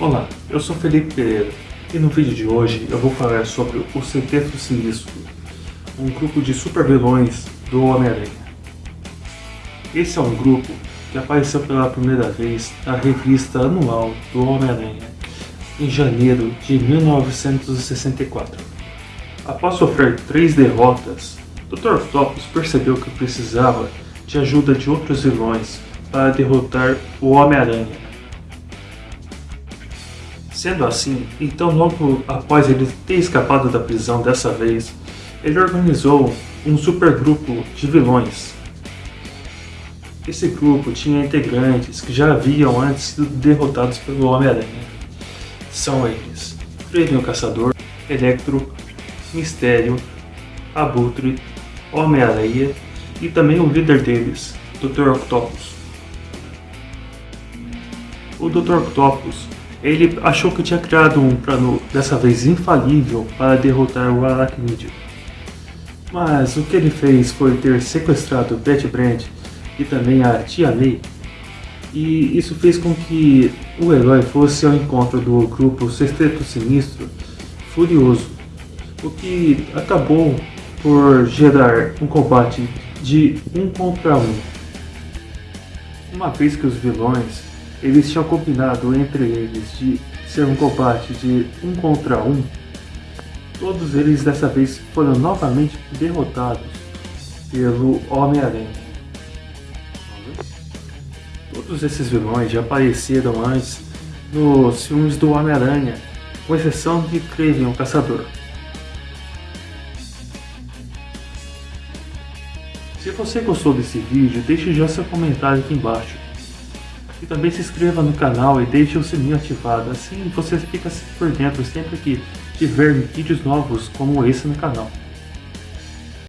Olá, eu sou Felipe Pereira e no vídeo de hoje eu vou falar sobre o Sexteto Sinistro, um grupo de super vilões do Homem-Aranha. Esse é um grupo que apareceu pela primeira vez na revista anual do Homem-Aranha, em janeiro de 1964. Após sofrer três derrotas, Dr. Octopus percebeu que precisava de ajuda de outros vilões para derrotar o Homem-Aranha Sendo assim, então logo após ele ter escapado da prisão dessa vez, ele organizou um supergrupo de vilões. Esse grupo tinha integrantes que já haviam antes sido derrotados pelo Homem-Aranha. São eles Kraven o Caçador, Electro, Mistério, Abutre, Homem-Aranha e também o líder deles, Dr. Octopus. O Dr. Octopus ele achou que tinha criado um plano, dessa vez infalível, para derrotar o Aracnídeo. Mas o que ele fez foi ter sequestrado Betty Brand e também a Tia May, e isso fez com que o herói fosse ao encontro do grupo Sexteto Sinistro furioso, o que acabou por gerar um combate de um contra um. Uma vez que os vilões eles tinham combinado entre eles de ser um combate de um contra um. Todos eles dessa vez foram novamente derrotados pelo Homem-Aranha. Todos esses vilões já apareceram antes nos filmes do Homem-Aranha, com exceção de Kraven, o Caçador. Se você gostou desse vídeo, deixe já seu comentário aqui embaixo. E também se inscreva no canal e deixe o sininho ativado, assim você fica por dentro sempre que tiver vídeos novos como esse no canal.